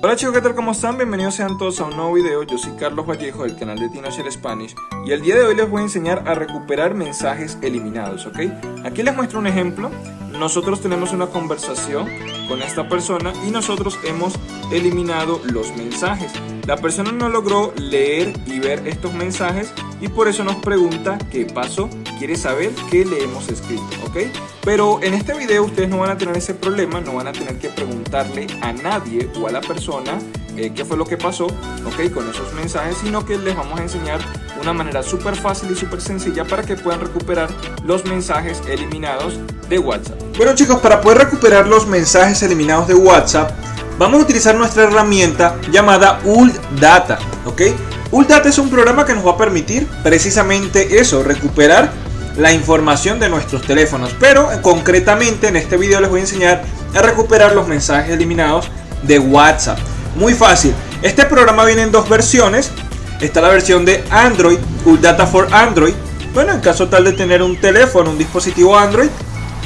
Hola chicos, ¿qué tal? ¿Cómo están? Bienvenidos sean todos a un nuevo video. Yo soy Carlos Vallejo del canal de Tinocher Spanish y el día de hoy les voy a enseñar a recuperar mensajes eliminados, ¿ok? Aquí les muestro un ejemplo. Nosotros tenemos una conversación con esta persona y nosotros hemos eliminado los mensajes. La persona no logró leer y ver estos mensajes y por eso nos pregunta qué pasó. Quiere saber qué le hemos escrito, Pero en este video ustedes no van a tener ese problema, no van a tener que preguntarle a nadie o a la persona eh, qué fue lo que pasó, ¿ok? Con esos mensajes, sino que les vamos a enseñar una manera súper fácil y súper sencilla para que puedan recuperar los mensajes eliminados de WhatsApp. Bueno chicos, para poder recuperar los mensajes eliminados de WhatsApp, vamos a utilizar nuestra herramienta llamada ULData, ¿ok? ULData es un programa que nos va a permitir precisamente eso, recuperar la información de nuestros teléfonos. Pero concretamente en este video les voy a enseñar a recuperar los mensajes eliminados de WhatsApp. Muy fácil. Este programa viene en dos versiones. Está la versión de Android, ULData for Android. Bueno, en caso tal de tener un teléfono, un dispositivo Android,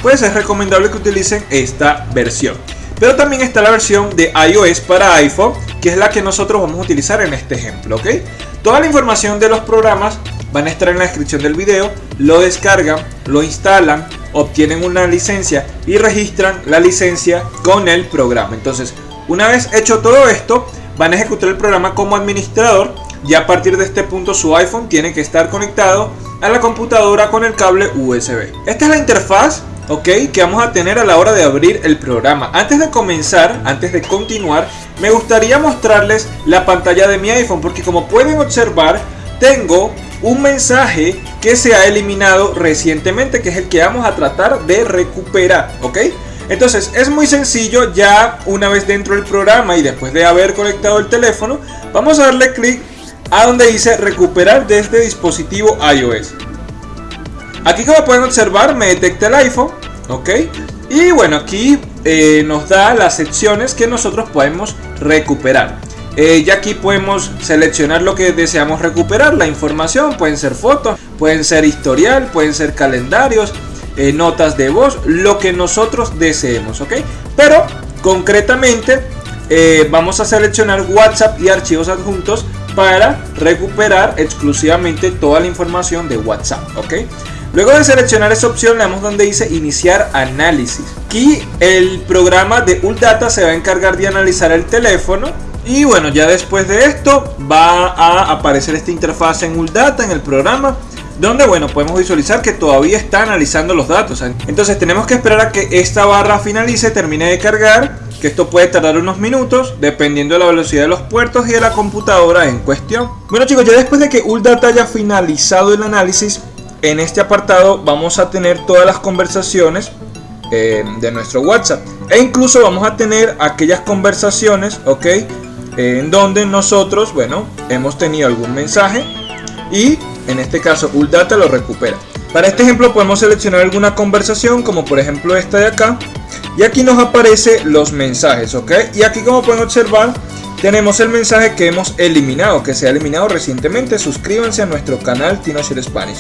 pues es recomendable que utilicen esta versión. Pero también está la versión de iOS para iPhone, que es la que nosotros vamos a utilizar en este ejemplo, ¿ok? Toda la información de los programas van a estar en la descripción del video, lo descargan, lo instalan, obtienen una licencia y registran la licencia con el programa. Entonces, una vez hecho todo esto, van a ejecutar el programa como administrador y a partir de este punto su iPhone tiene que estar conectado a la computadora con el cable USB. Esta es la interfaz ok que vamos a tener a la hora de abrir el programa antes de comenzar antes de continuar me gustaría mostrarles la pantalla de mi iPhone porque como pueden observar tengo un mensaje que se ha eliminado recientemente, que es el que vamos a tratar de recuperar, ¿ok? Entonces es muy sencillo, ya una vez dentro del programa y después de haber conectado el teléfono, vamos a darle clic a donde dice recuperar desde dispositivo iOS. Aquí como pueden observar me detecta el iPhone, ¿ok? Y bueno, aquí eh, nos da las secciones que nosotros podemos recuperar. Eh, ya aquí podemos seleccionar lo que deseamos recuperar, la información, pueden ser fotos, pueden ser historial, pueden ser calendarios, eh, notas de voz, lo que nosotros deseemos, ¿ok? Pero concretamente eh, vamos a seleccionar WhatsApp y archivos adjuntos para recuperar exclusivamente toda la información de WhatsApp, ¿ok? Luego de seleccionar esa opción le damos donde dice iniciar análisis. Aquí el programa de ULData se va a encargar de analizar el teléfono y bueno, ya después de esto va a aparecer esta interfaz en ULData en el programa donde bueno podemos visualizar que todavía está analizando los datos entonces tenemos que esperar a que esta barra finalice termine de cargar que esto puede tardar unos minutos dependiendo de la velocidad de los puertos y de la computadora en cuestión. Bueno chicos ya después de que ULData haya finalizado el análisis en este apartado vamos a tener todas las conversaciones eh, de nuestro WhatsApp. E incluso vamos a tener aquellas conversaciones ok en donde nosotros, bueno, hemos tenido algún mensaje y en este caso ULData lo recupera. Para este ejemplo podemos seleccionar alguna conversación como por ejemplo esta de acá y aquí nos aparece los mensajes, ¿ok? Y aquí como pueden observar tenemos el mensaje que hemos eliminado, que se ha eliminado recientemente. Suscríbanse a nuestro canal Tinocher Spanish.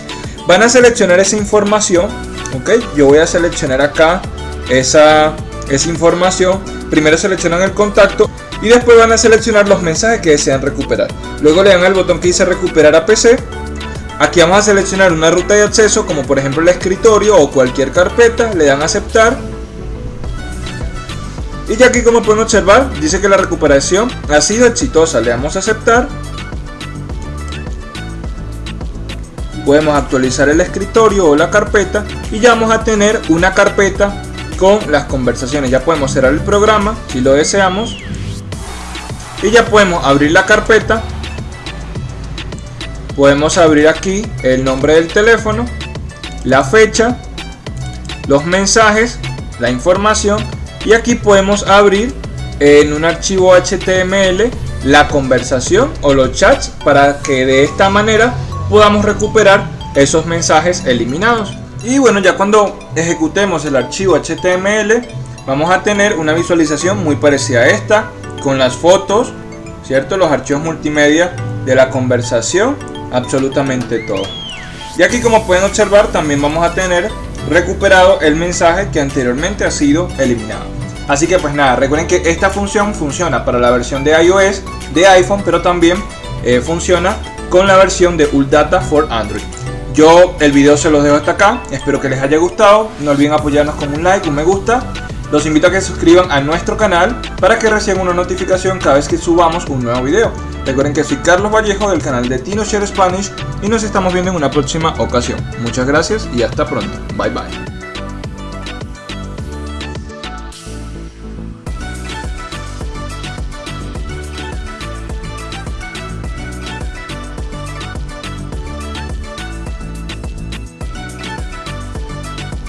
Van a seleccionar esa información, ¿ok? Yo voy a seleccionar acá esa, esa información. Primero seleccionan el contacto y después van a seleccionar los mensajes que desean recuperar. Luego le dan al botón que dice recuperar a PC. Aquí vamos a seleccionar una ruta de acceso como por ejemplo el escritorio o cualquier carpeta, le dan a aceptar. Y ya aquí como pueden observar dice que la recuperación ha sido exitosa, le damos a aceptar. Podemos actualizar el escritorio o la carpeta y ya vamos a tener una carpeta con las conversaciones. Ya podemos cerrar el programa si lo deseamos y ya podemos abrir la carpeta. Podemos abrir aquí el nombre del teléfono la fecha los mensajes la información. Y aquí podemos abrir en un archivo HTML la conversación o los chats para que de esta manera podamos recuperar esos mensajes eliminados. Y bueno ya cuando ejecutemos el archivo HTML vamos a tener una visualización muy parecida a esta con las fotos, ¿cierto? Los archivos multimedia de la conversación, absolutamente todo. Y aquí como pueden observar también vamos a tener recuperado el mensaje que anteriormente ha sido eliminado. Así que pues nada, recuerden que esta función funciona para la versión de iOS de iPhone, pero también eh, funciona con la versión de Uldata for Android. Yo el video se los dejo hasta acá, espero que les haya gustado, no olviden apoyarnos con un like, un me gusta. Los invito a que se suscriban a nuestro canal para que reciban una notificación cada vez que subamos un nuevo video. Recuerden que soy Carlos Vallejo del canal de TinoShare Spanish y nos estamos viendo en una próxima ocasión. Muchas gracias y hasta pronto. Bye bye.